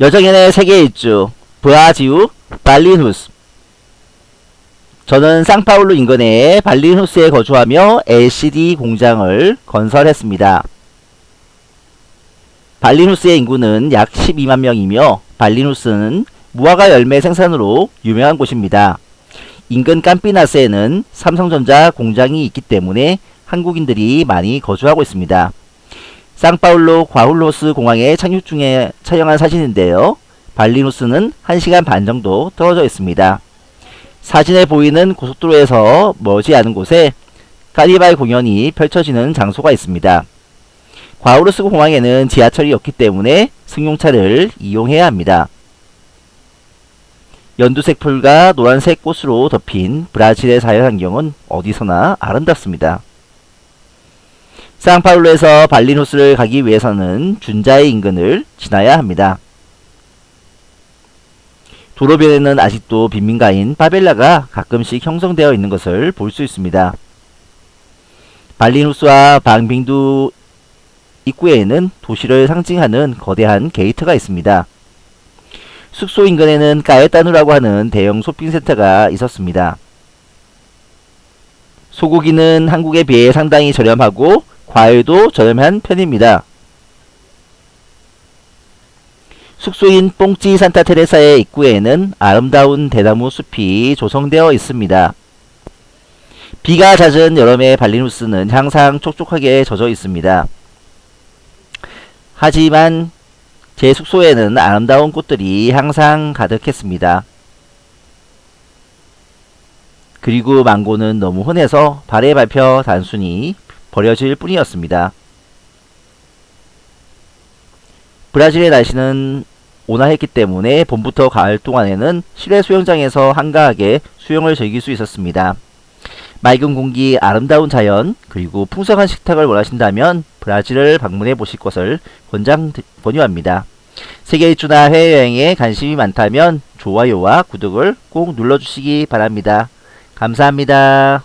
여정연의 세계 일주 브라지우 발리누스 저는 상파울루 인근의 발리누스에 거주하며 LCD 공장을 건설했습니다. 발리누스의 인구는 약 12만 명이며 발리누스는 무화과 열매 생산으로 유명한 곳입니다. 인근 깜피나스에는 삼성전자 공장이 있기 때문에 한국인들이 많이 거주하고 있습니다. 상파울로 과훌로스 공항에 착륙 중에 촬영한 사진인데요. 발리누스는 1시간 반 정도 떨어져 있습니다. 사진에 보이는 고속도로에서 멀지 않은 곳에 카니발 공연이 펼쳐지는 장소가 있습니다. 과우르스 공항에는 지하철이 없기 때문에 승용차를 이용해야 합니다. 연두색 풀과 노란색 꽃으로 덮인 브라질의 자연환경은 어디서나 아름답습니다. 상파울루에서 발리뉴스를 가기 위해서는 준지아이 인근을 지나야 합니다. 도로변에는 아직도 빈민가인 파벨라가 가끔씩 형성되어 있는 것을 볼 수 있습니다. 발리뉴스와 방빙두 입구에는 도시를 상징하는 거대한 게이트가 있습니다. 숙소 인근에는 까에따누라고 하는 대형 쇼핑센터가 있었습니다. 소고기는 한국에 비해 상당히 저렴하고 과일도 저렴한 편입니다. 숙소인 뽕찌 산타 테레사의 입구에는 아름다운 대나무 숲이 조성되어 있습니다. 비가 잦은 여름의 발리누스는 항상 촉촉하게 젖어 있습니다. 하지만 제 숙소에는 아름다운 꽃들이 항상 가득했습니다. 그리고 망고는 너무 흔해서 발에 밟혀 단순히 버려질 뿐이었습니다. 브라질의 날씨는 온화했기 때문에 봄부터 가을 동안에는 실내 수영장에서 한가하게 수영을 즐길 수 있었습니다. 맑은 공기, 아름다운 자연, 그리고 풍성한 식탁을 원하신다면 브라질을 방문해 보실 것을 권장, 권유합니다. 세계 일주나 해외여행에 관심이 많다면 좋아요와 구독을 꼭 눌러주시기 바랍니다. 감사합니다.